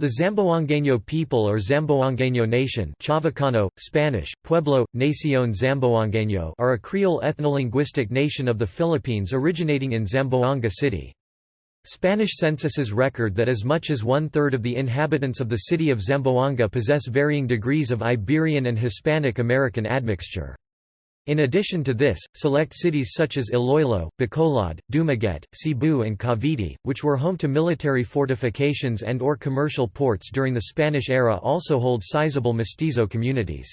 The Zamboangueño people or Zamboangueño nation Chavacano, Spanish, Pueblo, Nación Zamboangueño are a Creole ethnolinguistic nation of the Philippines originating in Zamboanga City. Spanish censuses record that as much as one-third of the inhabitants of the city of Zamboanga possess varying degrees of Iberian and Hispanic American admixture. In addition to this, select cities such as Iloilo, Bacolod, Dumaguete, Cebu and Cavite, which were home to military fortifications and or commercial ports during the Spanish era also hold sizable mestizo communities.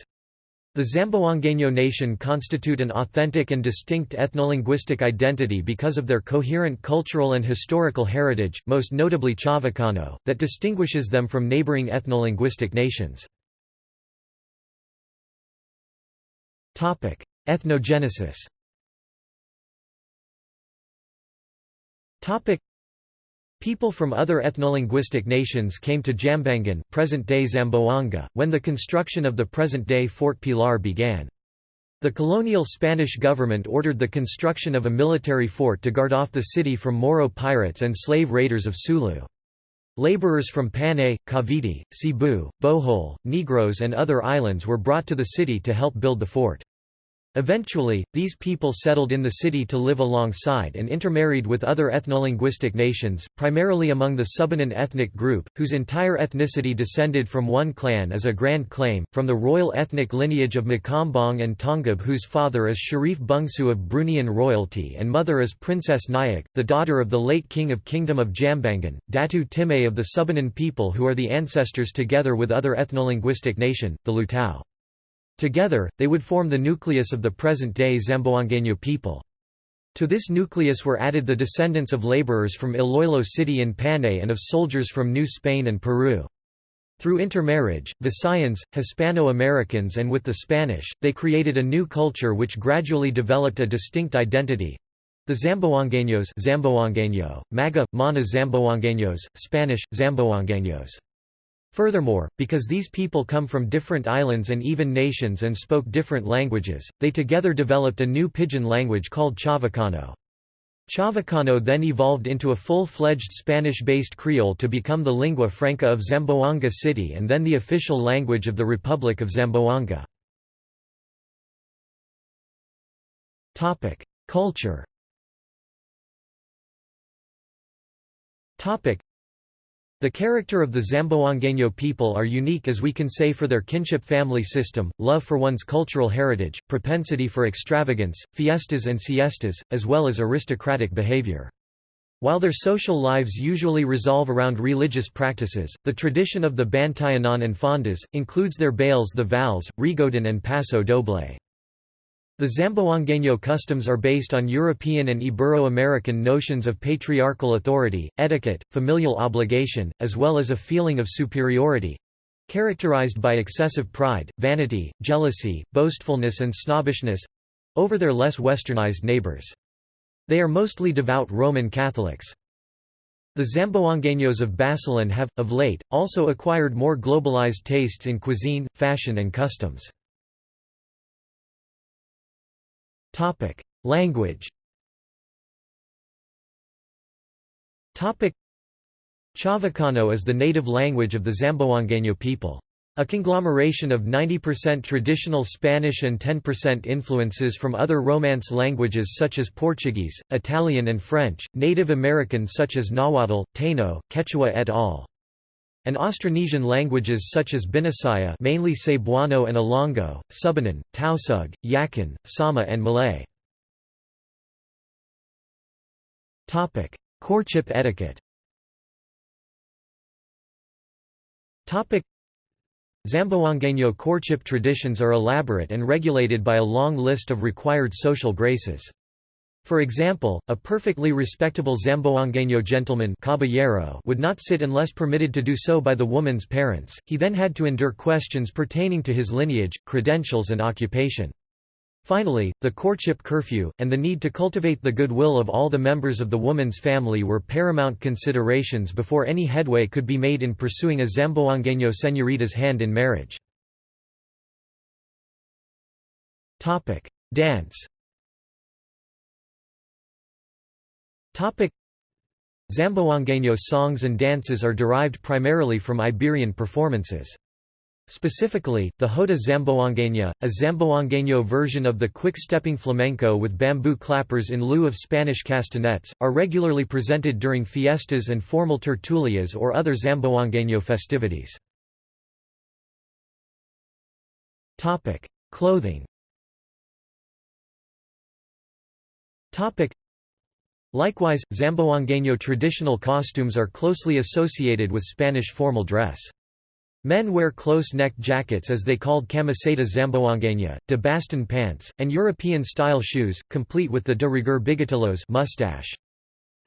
The Zamboangueño nation constitute an authentic and distinct ethnolinguistic identity because of their coherent cultural and historical heritage, most notably Chavacano, that distinguishes them from neighboring ethnolinguistic nations. Ethnogenesis People from other ethnolinguistic nations came to Jambangan present-day Zamboanga, when the construction of the present-day Fort Pilar began. The colonial Spanish government ordered the construction of a military fort to guard off the city from Moro pirates and slave raiders of Sulu. Laborers from Panay, Cavite, Cebu, Bohol, Negros and other islands were brought to the city to help build the fort. Eventually, these people settled in the city to live alongside and intermarried with other ethnolinguistic nations, primarily among the Subanan ethnic group, whose entire ethnicity descended from one clan as a grand claim, from the royal ethnic lineage of Makambong and Tongab whose father is Sharif Bungsu of Bruneian royalty and mother is Princess Nayak, the daughter of the late king of Kingdom of Jambangan, Datu Timay of the Subanan people who are the ancestors together with other ethnolinguistic nation, the Lutao. Together, they would form the nucleus of the present-day Zamboangueño people. To this nucleus were added the descendants of laborers from Iloilo City in Panay and of soldiers from New Spain and Peru. Through intermarriage, Visayans, Hispano-Americans and with the Spanish, they created a new culture which gradually developed a distinct identity. The Zamboangueños Zamboangueño, Maga, Mana Zamboangueños, Spanish, Zamboangueños. Furthermore, because these people come from different islands and even nations and spoke different languages, they together developed a new pidgin language called Chavacano. Chavacano then evolved into a full-fledged Spanish-based Creole to become the lingua franca of Zamboanga City and then the official language of the Republic of Zamboanga. Culture the character of the Zamboangueño people are unique as we can say for their kinship family system, love for one's cultural heritage, propensity for extravagance, fiestas and siestas, as well as aristocratic behavior. While their social lives usually resolve around religious practices, the tradition of the Bantayanan and Fondas, includes their bales the vals, Rigodon and Paso Doble. The Zamboangueño customs are based on European and Ibero-American notions of patriarchal authority, etiquette, familial obligation, as well as a feeling of superiority—characterized by excessive pride, vanity, jealousy, boastfulness and snobbishness—over their less westernized neighbors. They are mostly devout Roman Catholics. The Zamboangueños of Basilan have, of late, also acquired more globalized tastes in cuisine, fashion and customs. Topic: Language. Topic: Chavacano is the native language of the Zamboangueño people. A conglomeration of 90% traditional Spanish and 10% influences from other Romance languages such as Portuguese, Italian and French, Native American such as Nahuatl, Taino, Quechua et al and Austronesian languages such as Binisaya mainly Cebuano and Ilongo, Subanan, Tausug, Yakan, Sama and Malay. Courtship etiquette Zamboangueño courtship traditions are elaborate and regulated by a long list of required social graces. For example, a perfectly respectable Zamboangueño gentleman caballero would not sit unless permitted to do so by the woman's parents, he then had to endure questions pertaining to his lineage, credentials and occupation. Finally, the courtship curfew, and the need to cultivate the goodwill of all the members of the woman's family were paramount considerations before any headway could be made in pursuing a Zamboangueño señorita's hand in marriage. Dance Zamboangueño songs and dances are derived primarily from Iberian performances. Specifically, the Jota Zamboangueña, a Zamboangueño version of the quick-stepping flamenco with bamboo clappers in lieu of Spanish castanets, are regularly presented during fiestas and formal tertulias or other Zamboangueño festivities. Clothing Likewise, Zamboangueño traditional costumes are closely associated with Spanish formal dress. Men wear close-necked jackets as they called camiseta zamboangueña, de baston pants, and European-style shoes, complete with the de rigueur bigotillos mustache.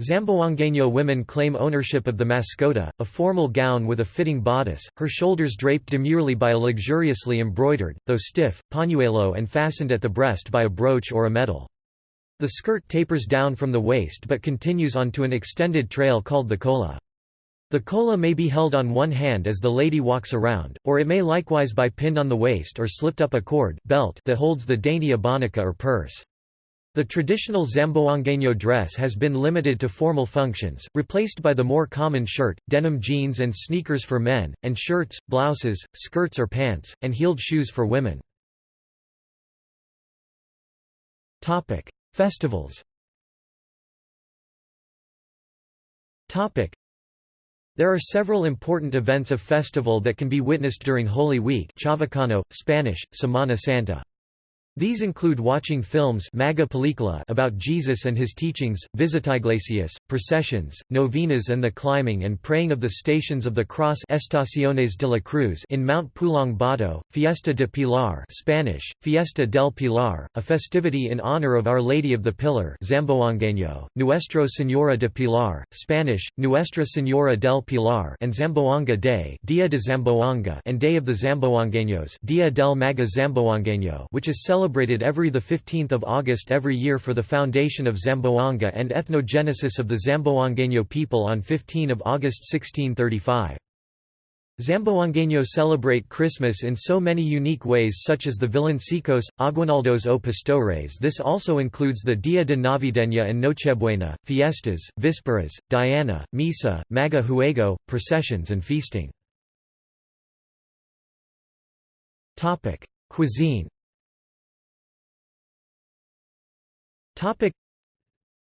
Zamboangueño women claim ownership of the mascota, a formal gown with a fitting bodice, her shoulders draped demurely by a luxuriously embroidered, though stiff, pañuelo and fastened at the breast by a brooch or a medal. The skirt tapers down from the waist but continues onto an extended trail called the cola. The cola may be held on one hand as the lady walks around, or it may likewise be pinned on the waist or slipped up a cord belt that holds the dainty abanika or purse. The traditional Zamboangueño dress has been limited to formal functions, replaced by the more common shirt, denim jeans and sneakers for men, and shirts, blouses, skirts or pants, and heeled shoes for women. Festivals There are several important events of festival that can be witnessed during Holy Week Chavacano, Spanish, Semana Santa. These include watching films about Jesus and his teachings, visitaiglesias, processions, novenas and the climbing and praying of the Stations of the Cross Estaciones de la Cruz in Mount Pulong Bato, Fiesta de Pilar Spanish, Fiesta del Pilar, a festivity in honor of Our Lady of the Pillar Zamboangueño, Nuestro Señora de Pilar, Spanish, Nuestra Señora del Pilar and Zamboanga Day Dia de Zamboanga and Day of the Zamboangueños Dia del Maga Zamboangueño which is celebrated every 15 August every year for the foundation of Zamboanga and ethnogenesis of the Zamboangueño people on 15 August 1635. Zamboangueño celebrate Christmas in so many unique ways such as the Villancicos, Aguinaldos o Pastores this also includes the Dia de Navideña and Nochebuena, fiestas, vísperas, Diana, Misa, Maga Juego, processions and feasting. Cuisine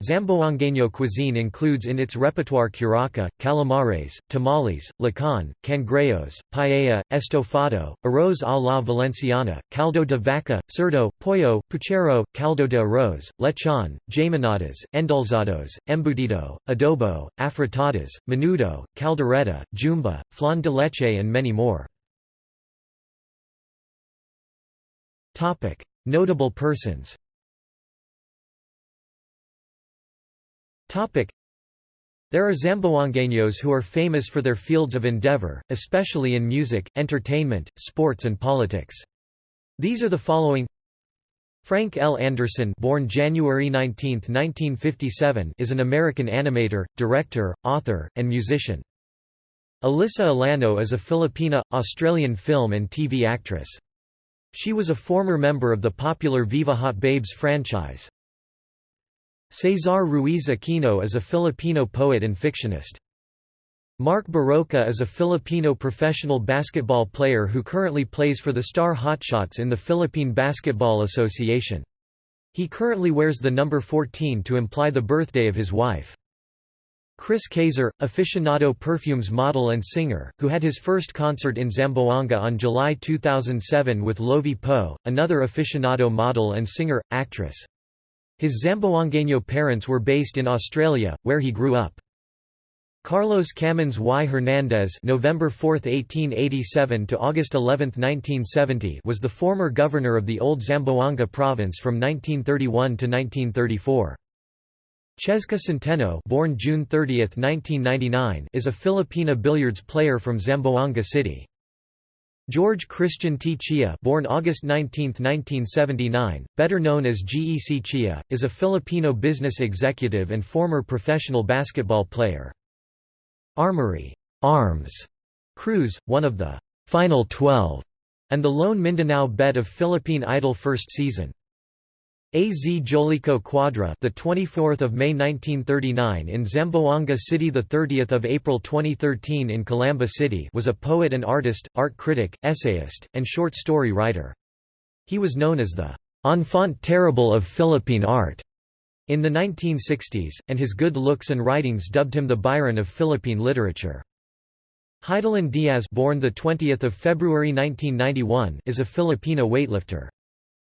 Zamboangueño cuisine includes in its repertoire curaca, calamares, tamales, lechon, cangrejos, paella, estofado, arroz a la valenciana, caldo de vaca, cerdo, pollo, puchero, caldo de arroz, lechon, jaminadas, endulzados, embutido, adobo, afritadas, menudo, caldereta, jumba, flan de leche and many more. Notable persons There are Zamboangueños who are famous for their fields of endeavor, especially in music, entertainment, sports and politics. These are the following Frank L. Anderson born January 19, 1957, is an American animator, director, author, and musician. Alyssa Alano is a Filipina, Australian film and TV actress. She was a former member of the popular Viva Hot Babes franchise. Cesar Ruiz Aquino is a Filipino poet and fictionist. Mark Barroca is a Filipino professional basketball player who currently plays for the Star Hotshots in the Philippine Basketball Association. He currently wears the number 14 to imply the birthday of his wife. Chris Cayzer, aficionado perfumes model and singer, who had his first concert in Zamboanga on July 2007 with Lovi Poe, another aficionado model and singer, actress. His Zamboangueño parents were based in Australia, where he grew up. Carlos Camões y Hernández November 4, 1887 to August 11, 1970 was the former governor of the old Zamboanga province from 1931 to 1934. Chesca Centeno born June 30, 1999 is a Filipina billiards player from Zamboanga City. George Christian T. Chia born August 19, 1979, better known as GEC Chia, is a Filipino business executive and former professional basketball player. Armory Arms Cruz, one of the Final 12 and the lone Mindanao bet of Philippine Idol first season. Az Jolico Cuadra, the 24th of May 1939 in Zamboanga City, the 30th of April 2013 in Calamba City, was a poet and artist, art critic, essayist, and short story writer. He was known as the enfant terrible of Philippine art in the 1960s, and his good looks and writings dubbed him the Byron of Philippine literature. Hidilyn Diaz, born the 20th of February 1991, is a Filipino weightlifter.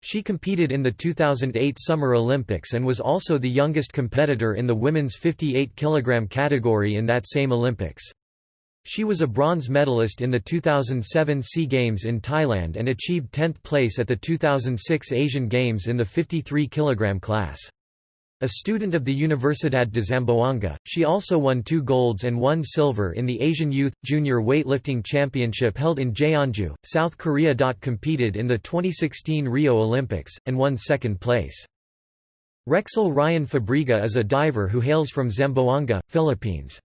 She competed in the 2008 Summer Olympics and was also the youngest competitor in the women's 58 kg category in that same Olympics. She was a bronze medalist in the 2007 SEA Games in Thailand and achieved 10th place at the 2006 Asian Games in the 53 kg class. A student of the Universidad de Zamboanga, she also won two golds and one silver in the Asian Youth Junior Weightlifting Championship held in Jeonju, South Korea. Competed in the 2016 Rio Olympics, and won second place. Rexel Ryan Fabriga is a diver who hails from Zamboanga, Philippines.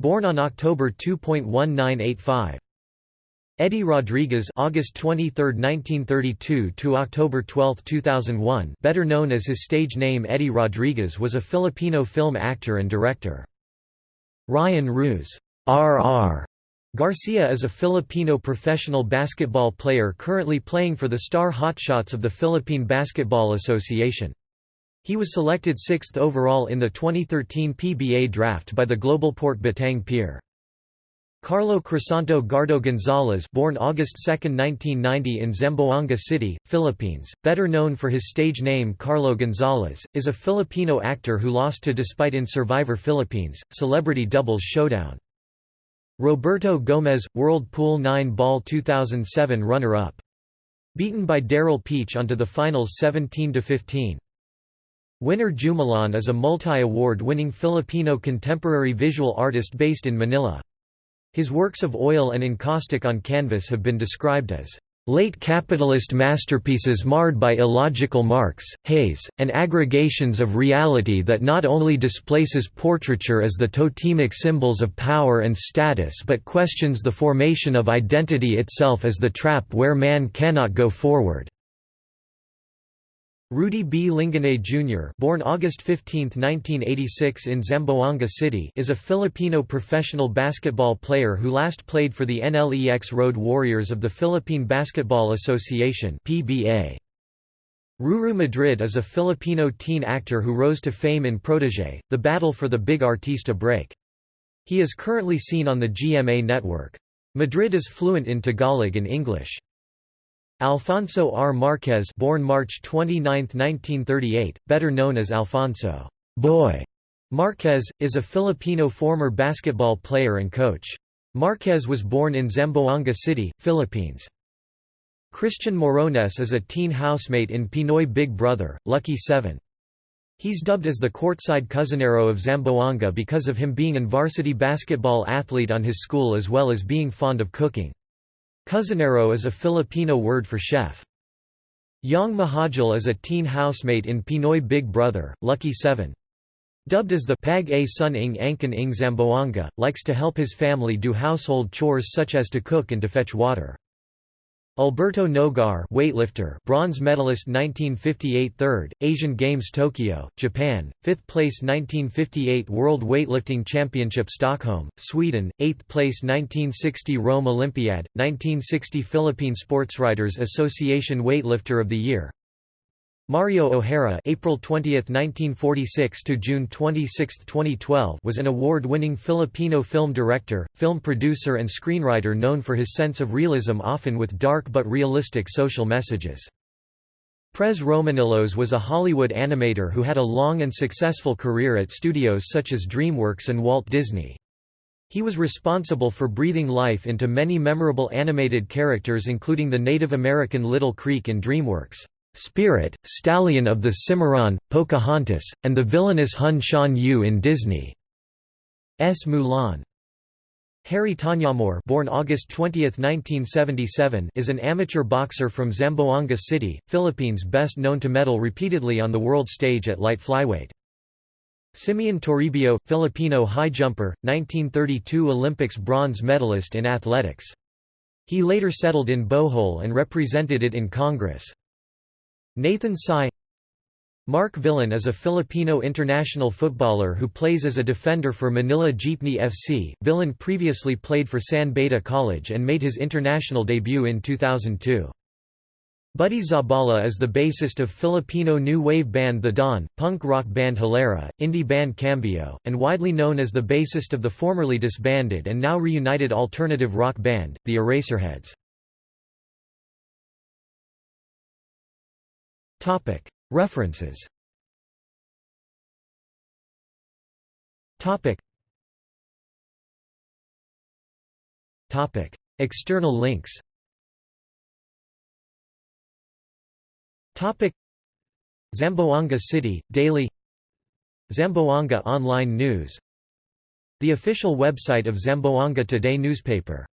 Born on October 2.1985. Eddie Rodriguez August 23, 1932 to October 12, 2001 better known as his stage name Eddie Rodriguez was a Filipino film actor and director. Ryan Ruz R.R. Garcia is a Filipino professional basketball player currently playing for the Star Hotshots of the Philippine Basketball Association. He was selected sixth overall in the 2013 PBA draft by the Globalport Batang Pier. Carlo Crisanto Gardo Gonzalez born August 2, 1990 in Zamboanga City, Philippines, better known for his stage name Carlo Gonzalez, is a Filipino actor who lost to Despite in Survivor Philippines, Celebrity Doubles Showdown. Roberto Gomez, World Pool 9 Ball 2007 runner-up. Beaten by Daryl Peach onto the finals 17–15. Winner Jumalon is a multi-award winning Filipino contemporary visual artist based in Manila. His works of oil and encaustic on canvas have been described as late capitalist masterpieces marred by illogical marks, haze, and aggregations of reality that not only displaces portraiture as the totemic symbols of power and status but questions the formation of identity itself as the trap where man cannot go forward. Rudy B. Lingganay Jr. born August 15, 1986 in Zamboanga City is a Filipino professional basketball player who last played for the NLEX Road Warriors of the Philippine Basketball Association PBA. Ruru Madrid is a Filipino teen actor who rose to fame in Protege, the battle for the big artista break. He is currently seen on the GMA network. Madrid is fluent in Tagalog and English. Alfonso R. Marquez born March 29, 1938, better known as Alfonso Boy Marquez, is a Filipino former basketball player and coach. Marquez was born in Zamboanga City, Philippines. Christian Morones is a teen housemate in Pinoy Big Brother, Lucky 7. He's dubbed as the courtside cousinero of Zamboanga because of him being an varsity basketball athlete on his school as well as being fond of cooking. Cousinero is a Filipino word for chef. Yong Muhajil is a teen housemate in Pinoy Big Brother, Lucky 7. Dubbed as the Pag A Sun Ing Angkan Ing Zamboanga, likes to help his family do household chores such as to cook and to fetch water. Alberto Nogar weightlifter bronze medalist 1958 3rd, Asian Games Tokyo, Japan, 5th place 1958 World Weightlifting Championship Stockholm, Sweden, 8th place 1960 Rome Olympiad, 1960 Philippine Sportswriters Association Weightlifter of the Year Mario O'Hara April 20, 1946 to June 26, 2012 was an award-winning Filipino film director, film producer and screenwriter known for his sense of realism often with dark but realistic social messages. Pres Romanillos was a Hollywood animator who had a long and successful career at studios such as DreamWorks and Walt Disney. He was responsible for breathing life into many memorable animated characters including the Native American Little Creek in DreamWorks. Spirit, Stallion of the Cimarron, Pocahontas, and the villainous Hun Shan Yu in Disney's Mulan. Harry Tañamor born August 20, 1977, is an amateur boxer from Zamboanga City, Philippines best known to medal repeatedly on the world stage at light flyweight. Simeon Toribio, Filipino high jumper, 1932 Olympics bronze medalist in athletics. He later settled in Bohol and represented it in Congress. Nathan Sy Mark Villan is a Filipino international footballer who plays as a defender for Manila Jeepney FC. Villan previously played for San Beda College and made his international debut in 2002. Buddy Zabala is the bassist of Filipino new wave band The Dawn, punk rock band Hilera, indie band Cambio, and widely known as the bassist of the formerly disbanded and now reunited alternative rock band, the Eraserheads. References. External links. Zamboanga City, Daily. Zamboanga Online News. The official website of Zamboanga Today newspaper